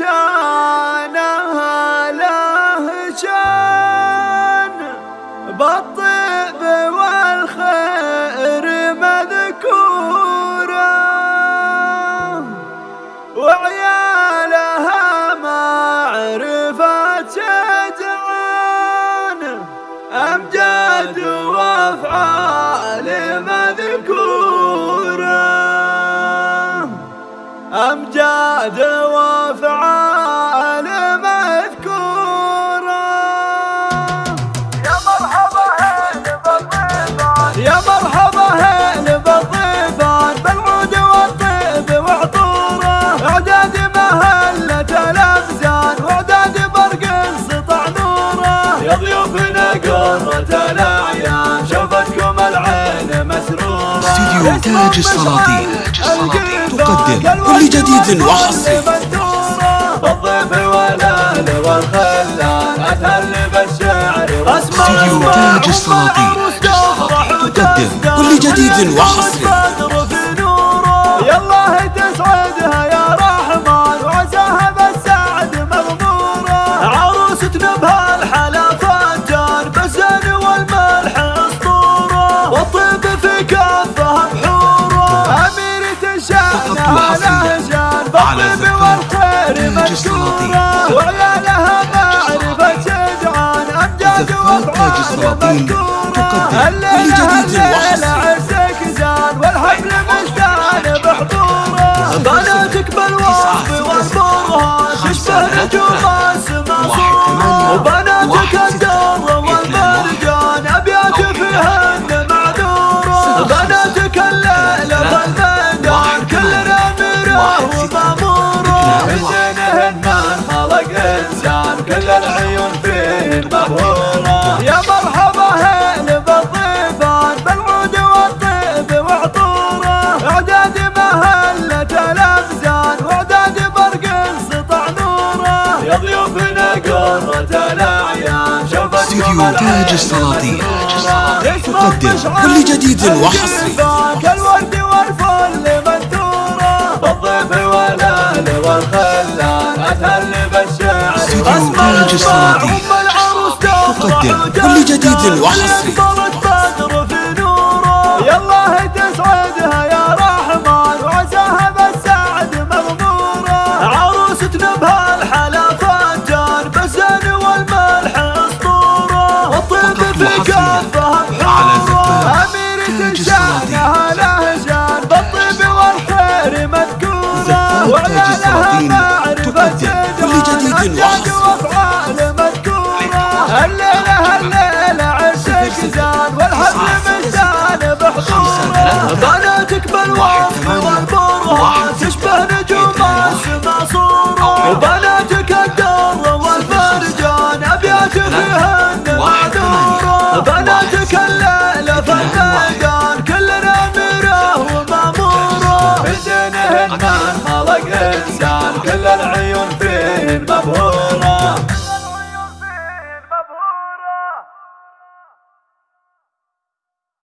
لهجانها لهجان بالطيب والخير مذكورة وعيالها معرفة جدعان. أمجاد وأفعال مذكورة أمجاد مسرورة استديو تاج السلاطين. تقدم كل جديد وحصري استديو تاج السلاطين. تقدم كل جديد وحصري يالله تسعدها يا على بالطيب زفاف تاج السلاطين. وعيالها معرفة شجعان أمجاد تاج السلاطين تقدم. كل جديد. عزك زان والحفل مشتعل بحضورة. بناتك بالوصف والبرهان تشبه نجوم وماموره من دينهن من خلق إنسان كل العيون فيه مبهوره يا مرحبا هين بالضيفان بالعود والطيب وعطوره. إعداد مهلة الافزان وإعداد برق سطع نوره. يا ضيوفنا قرة الأعيان استديو تاج السلاطين. تقدم كل جديد وحصري. كالورد والفل والخلان أتهل بالشعر تاج السلاطين أم العروس تقدم كل جديد وحصري. زان والحفل مشتان بحضوره بناتك بالوصف والبرهان تشبه نجوم السما صورة وبناتك الدر والمرجان أبيات فيهن معذورة بناتك الليلة في الميدان كلنا أميرة ومامورة من دينهن من